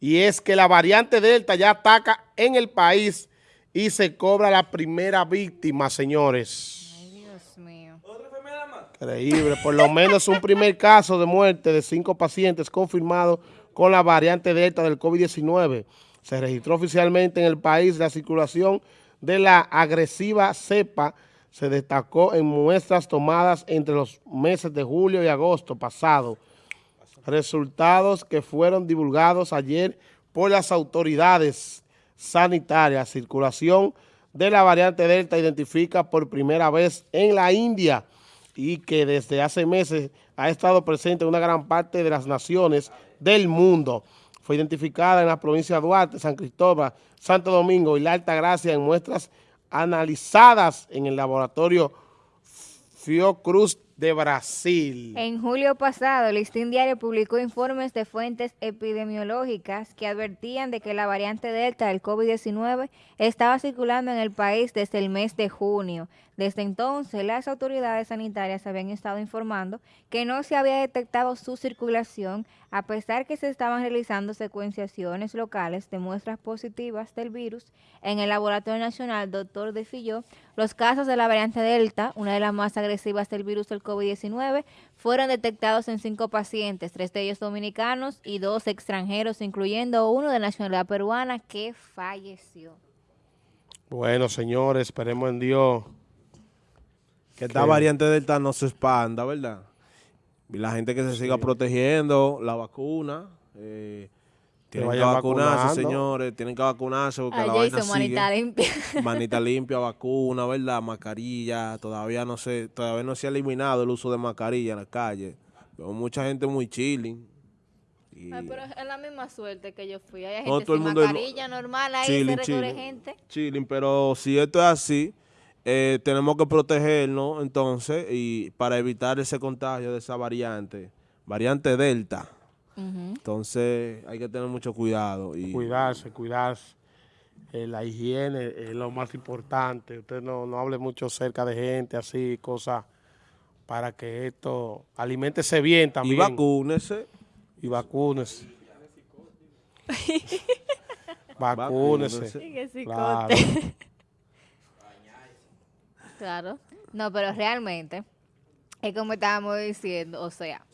y es que la variante Delta ya ataca en el país y se cobra la primera víctima, señores. Ay, Dios mío. Increíble, por lo menos un primer caso de muerte de cinco pacientes confirmado con la variante Delta del COVID-19. Se registró oficialmente en el país la circulación de la agresiva cepa se destacó en muestras tomadas entre los meses de julio y agosto pasado. Resultados que fueron divulgados ayer por las autoridades sanitarias. Circulación de la variante Delta identifica por primera vez en la India y que desde hace meses ha estado presente en una gran parte de las naciones del mundo. Fue identificada en la provincia de Duarte, San Cristóbal, Santo Domingo y La Altagracia en muestras analizadas en el laboratorio Fiocruz de Brasil. En julio pasado, Listín Diario publicó informes de fuentes epidemiológicas que advertían de que la variante Delta del COVID-19 estaba circulando en el país desde el mes de junio. Desde entonces, las autoridades sanitarias habían estado informando que no se había detectado su circulación, a pesar que se estaban realizando secuenciaciones locales de muestras positivas del virus en el Laboratorio Nacional Dr. De Filló. Los casos de la variante Delta, una de las más agresivas del virus del COVID-19, fueron detectados en cinco pacientes, tres de ellos dominicanos y dos extranjeros, incluyendo uno de nacionalidad peruana que falleció. Bueno, señores, esperemos en Dios que esta variante Delta no se expanda, ¿verdad? Y la gente que se siga protegiendo, la vacuna, eh, tienen que vacunarse, señores, tienen que vacunarse porque la vaina sigue. manita limpia. manita limpia, vacuna, ¿verdad? Mascarilla, todavía no se, todavía no se ha eliminado el uso de mascarilla en la calle. Veo mucha gente muy chilling. Ay, pero es la misma suerte que yo fui. Hay gente sin mascarilla normal, ahí chilling, se gente. Chilling, pero si esto es así eh, tenemos que protegernos entonces y para evitar ese contagio de esa variante, variante Delta. Entonces hay que tener mucho cuidado. y Cuidarse, cuidarse. Eh, la higiene es lo más importante. Usted no, no hable mucho cerca de gente, así, cosas para que esto alimentese bien también. Y vacúnese. Y vacúnese. vacúnese. Claro. Claro. No, pero realmente, es como estábamos diciendo, o sea,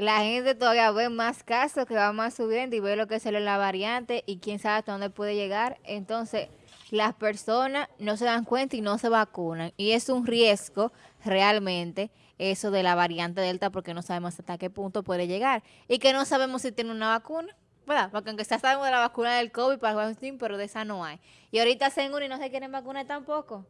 la gente todavía ve más casos que va más subiendo y ve lo que sale la variante y quién sabe hasta dónde puede llegar. Entonces, las personas no se dan cuenta y no se vacunan. Y es un riesgo realmente eso de la variante Delta porque no sabemos hasta qué punto puede llegar. Y que no sabemos si tiene una vacuna. ¿verdad? Porque aunque ya sabemos de la vacuna del COVID para el pero de esa no hay. Y ahorita se y no se quieren vacunar tampoco.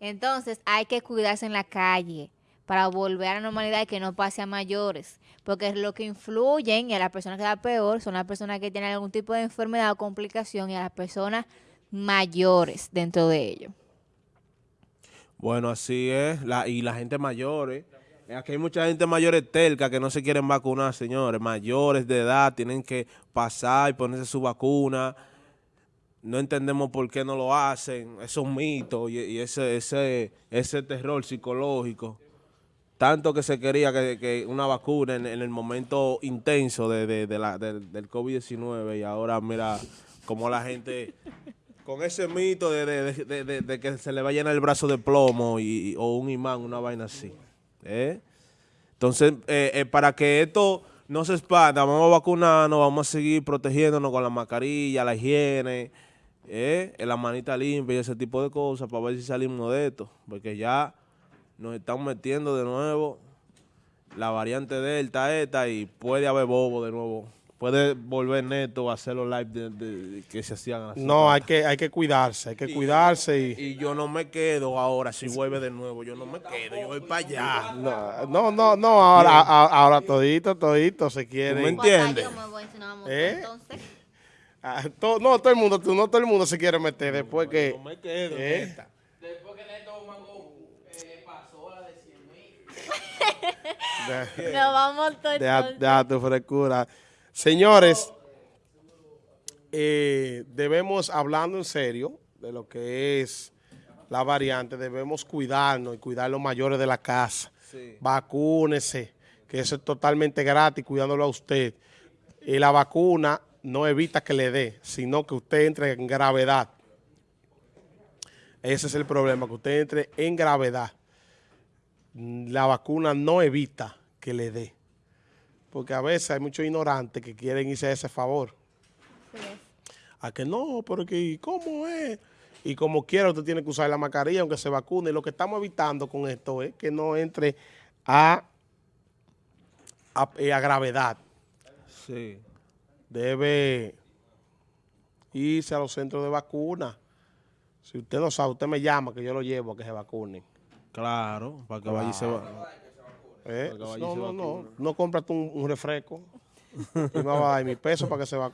Entonces hay que cuidarse en la calle para volver a la normalidad y que no pase a mayores. Porque lo que influyen y a las personas que da peor son las personas que tienen algún tipo de enfermedad o complicación y a las personas mayores dentro de ello. Bueno, así es. Y la gente mayor, ¿eh? Aquí hay mucha gente mayores telca que no se quieren vacunar, señores. Mayores de edad tienen que pasar y ponerse su vacuna no entendemos por qué no lo hacen, esos mitos y, y ese, ese, ese terror psicológico. Tanto que se quería que, una vacuna en, el momento intenso de, la, del COVID-19 y ahora mira cómo la gente con ese mito de, que se le va a llenar el brazo de plomo y, o un imán, una vaina así. ¿eh? Entonces, eh, eh, para que esto no se expanda, vamos a vacunarnos, vamos a seguir protegiéndonos con la mascarilla, la higiene, la manita limpia y ese tipo de cosas para ver si salimos de esto. Porque ya nos están metiendo de nuevo la variante Delta esta y puede haber bobo de nuevo. Puede volver neto a hacer los live que se hacían así. No, hay que, hay que cuidarse, hay que cuidarse. Y, y, yo no me quedo ahora si vuelve de nuevo, yo no me quedo, yo voy para allá. No, no, no, ahora, ahora todito, todito se quiere. ¿Me entiendes? ¿Eh? Ah, no, todo el mundo, no todo el mundo se quiere meter después que... No me quedo ¿eh? Después que Neto Mango eh, pasó la de 100 mil. No vamos todo Deja tu frescura. Señores, eh, debemos, hablando en serio de lo que es la variante, debemos cuidarnos y cuidar a los mayores de la casa. Vacúnese, que eso es totalmente gratis, cuidándolo a usted. Y la vacuna no evita que le dé, sino que usted entre en gravedad. Ese es el problema, que usted entre en gravedad. La vacuna no evita que le dé. Porque a veces hay muchos ignorantes que quieren irse a ese favor. A que no, pero que ¿cómo es? Y como quiera usted tiene que usar la mascarilla aunque se vacune. Lo que estamos evitando con esto es que no entre a, a, eh, a gravedad. Sí. Debe irse a los centros de vacuna. Si usted no sabe, usted me llama que yo lo llevo a que se vacunen. Claro, para que vaya y se va. ¿Eh? Vaya No, no, no. No cómprate un, un refresco. y me va a dar mi peso para que se vacune.